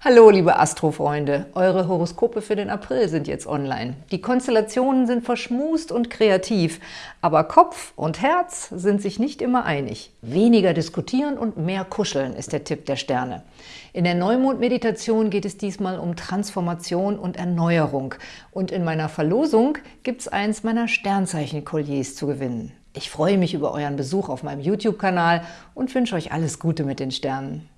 Hallo, liebe Astrofreunde! Eure Horoskope für den April sind jetzt online. Die Konstellationen sind verschmust und kreativ, aber Kopf und Herz sind sich nicht immer einig. Weniger diskutieren und mehr kuscheln ist der Tipp der Sterne. In der Neumond-Meditation geht es diesmal um Transformation und Erneuerung. Und in meiner Verlosung gibt es eins meiner Sternzeichen-Kolliers zu gewinnen. Ich freue mich über euren Besuch auf meinem YouTube-Kanal und wünsche euch alles Gute mit den Sternen.